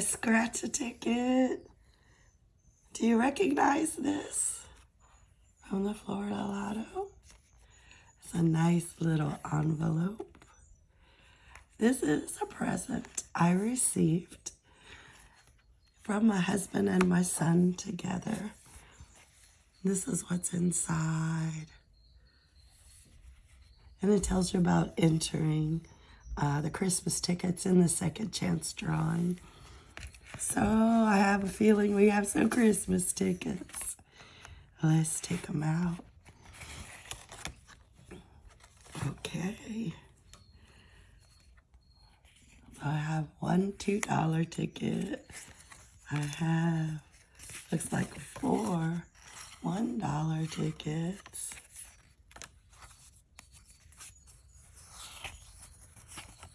scratch a ticket. Do you recognize this from the Florida Lotto? It's a nice little envelope. This is a present I received from my husband and my son together. This is what's inside. And it tells you about entering uh, the Christmas tickets in the second chance drawing. So I have a feeling we have some Christmas tickets. Let's take them out. Okay. I have one $2 ticket. I have, looks like four $1 tickets.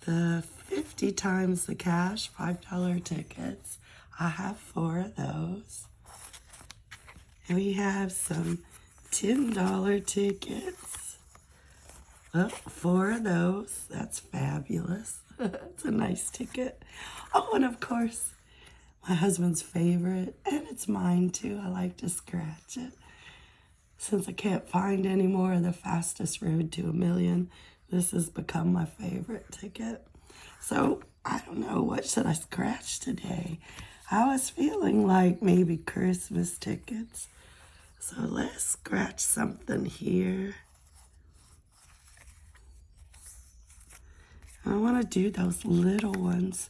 The 50 times the cash, $5 tickets. I have four of those. And we have some $10 tickets. Oh, four of those. That's fabulous. It's a nice ticket. Oh, and of course, my husband's favorite, and it's mine too. I like to scratch it. Since I can't find any more of the fastest road to a million, this has become my favorite ticket. So I don't know, what should I scratch today? I was feeling like maybe Christmas tickets. So let's scratch something here. I want to do those little ones.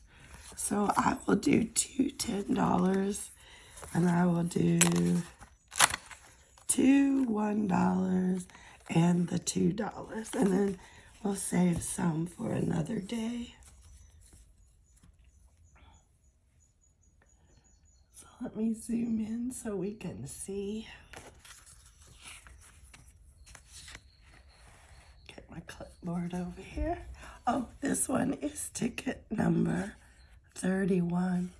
So I will do two $10 and I will do two $1 and the $2. And then we'll save some for another day. So let me zoom in so we can see. Get my clipboard over here. Oh, this one is ticket number 31.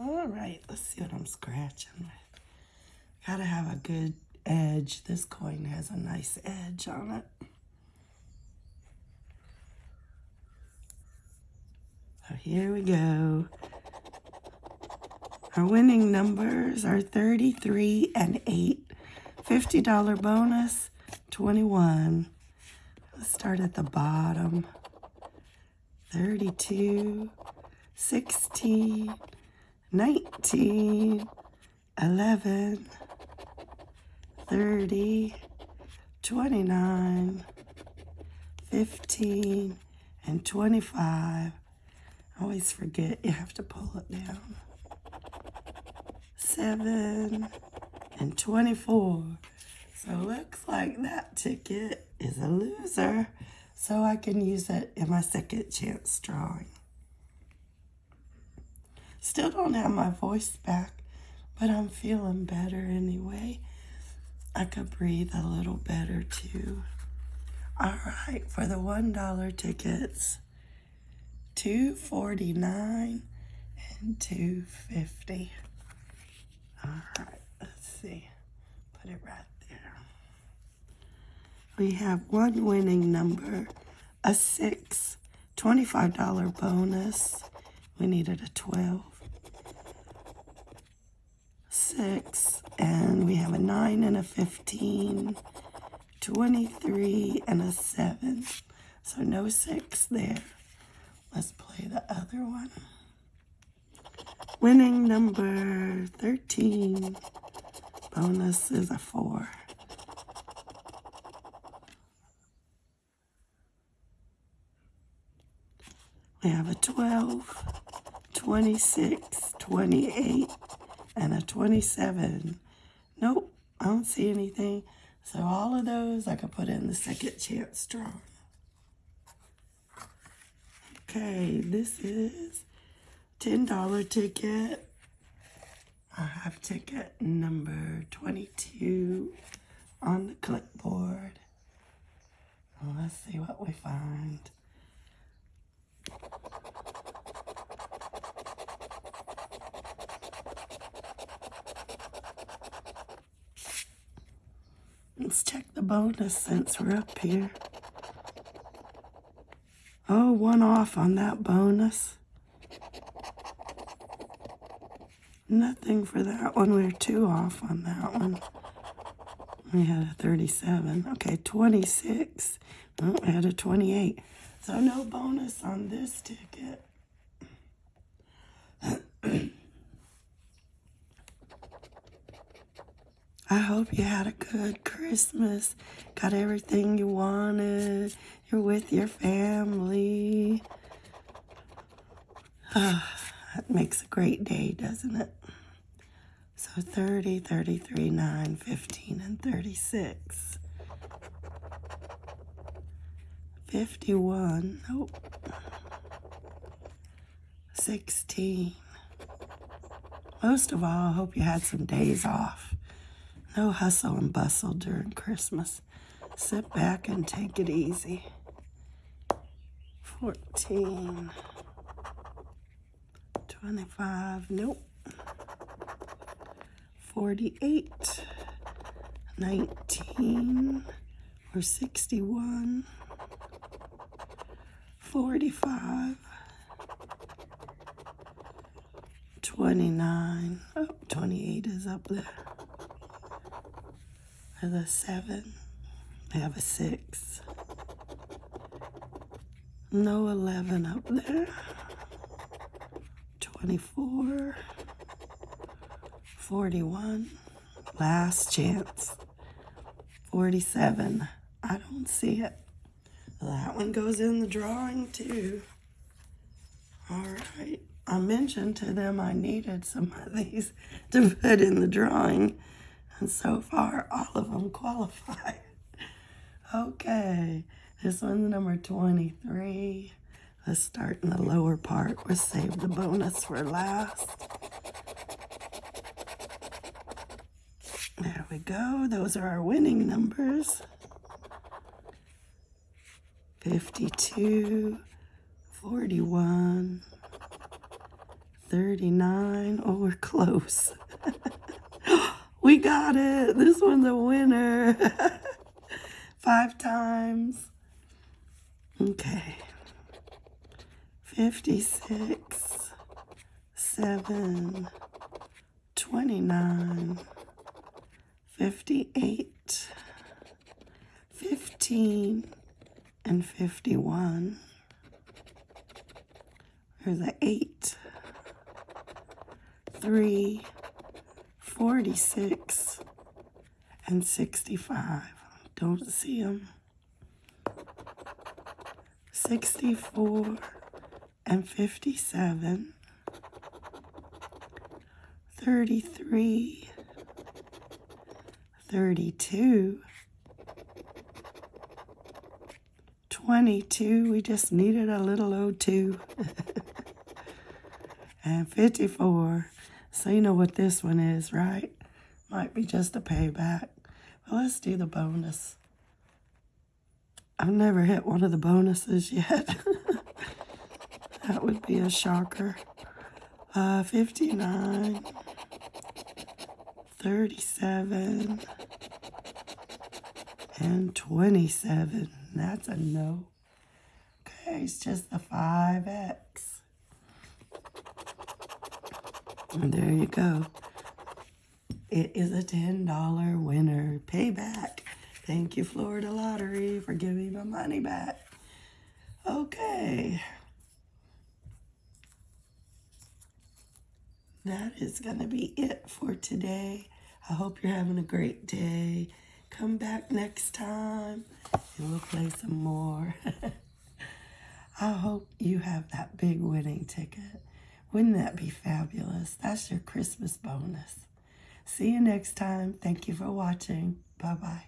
All right, I'm scratching with. Gotta have a good edge. This coin has a nice edge on it. So here we go. Our winning numbers are 33 and 8. $50 bonus, 21. Let's start at the bottom. 32, 16, 19, 11, 30, 29, 15, and 25. I always forget you have to pull it down. 7 and 24. So looks like that ticket is a loser. So I can use it in my second chance drawing. Still don't have my voice back, but I'm feeling better anyway. I could breathe a little better too. All right, for the $1 tickets, 249 and 250. All right, let's see. Put it right there. We have one winning number, a six, $25 bonus. We needed a 12 six, and we have a nine and a 15, 23 and a seven. So no six there. Let's play the other one. Winning number 13. Bonus is a four. We have a 12, 26, 28, and a 27. Nope, I don't see anything. So all of those I could put in the second chance draw. Okay, this is $10 ticket. I have ticket number 22 on the clipboard. let's see what we find. Let's check the bonus since we're up here. Oh, one off on that bonus. Nothing for that one. We're two off on that one. We had a 37. Okay, 26. Oh, we had a 28. So no bonus on this ticket. I hope you had a good Christmas. Got everything you wanted. You're with your family. Ah, that makes a great day, doesn't it? So 30, 33, 9, 15, and 36. 51. Nope. 16. Most of all, I hope you had some days off. No hustle and bustle during Christmas. Sit back and take it easy. 14. 25. Nope. 48. 19. Or 61. 45. 29. Oh, 28 is up there. There's a 7. I have a 6. No 11 up there. 24. 41. Last chance. 47. I don't see it. That one goes in the drawing too. All right. I mentioned to them I needed some of these to put in the drawing. And so far, all of them qualify. Okay, this one's number 23. Let's start in the lower part. We'll save the bonus for last. There we go. Those are our winning numbers. 52, 41, 39. Oh, we're close. we got it. This one's a winner. Five times. Okay. 56, 7, 29, 58, 15, and 51. There's an 8, 3, 46, and 65. Don't see them. 64 and 57. 33, 32, 22. We just needed a little O2. and 54. So you know what this one is, right? Might be just a payback. Well, let's do the bonus. I've never hit one of the bonuses yet. that would be a shocker. Uh, 59, 37, and 27. That's a no. Okay, it's just the 5X. And there you go. It is a $10 winner. Payback. Thank you, Florida Lottery, for giving my money back. Okay. That is going to be it for today. I hope you're having a great day. Come back next time and we'll play some more. I hope you have that big winning ticket. Wouldn't that be fabulous? That's your Christmas bonus. See you next time. Thank you for watching. Bye-bye.